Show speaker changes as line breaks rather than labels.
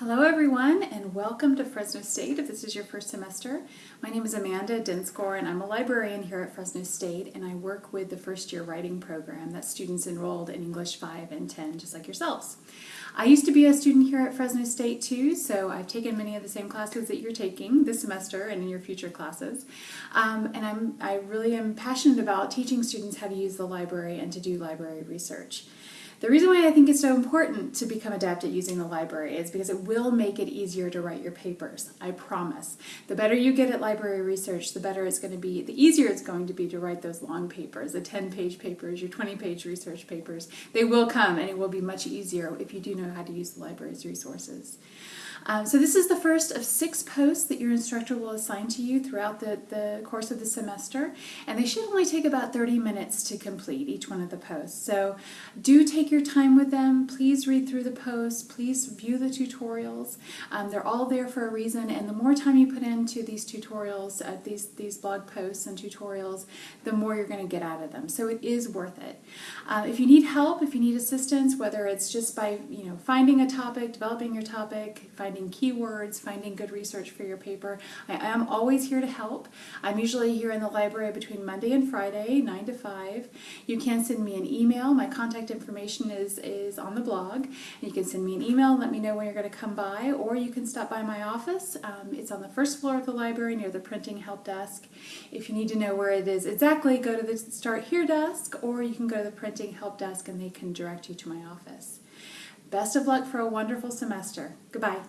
Hello everyone and welcome to Fresno State if this is your first semester. My name is Amanda Dinscore and I'm a librarian here at Fresno State and I work with the first year writing program that students enrolled in English 5 and 10 just like yourselves. I used to be a student here at Fresno State too so I've taken many of the same classes that you're taking this semester and in your future classes um, and I'm, I really am passionate about teaching students how to use the library and to do library research. The reason why I think it's so important to become adept at using the library is because it will make it easier to write your papers, I promise. The better you get at library research, the better it's going to be, the easier it's going to be to write those long papers, the 10-page papers, your 20-page research papers. They will come and it will be much easier if you do know how to use the library's resources. Um, so this is the first of six posts that your instructor will assign to you throughout the, the course of the semester, and they should only take about 30 minutes to complete each one of the posts. So do take your time with them. Please read through the posts. Please view the tutorials. Um, they're all there for a reason, and the more time you put into these tutorials, uh, these, these blog posts and tutorials, the more you're going to get out of them. So it is worth it. Uh, if you need help, if you need assistance, whether it's just by you know finding a topic, developing your topic, finding keywords, finding good research for your paper. I am always here to help. I'm usually here in the library between Monday and Friday, 9 to 5. You can send me an email. My contact information is, is on the blog. You can send me an email let me know when you're going to come by, or you can stop by my office. Um, it's on the first floor of the library near the printing help desk. If you need to know where it is exactly, go to the Start Here desk, or you can go to the printing help desk and they can direct you to my office. Best of luck for a wonderful semester. Goodbye.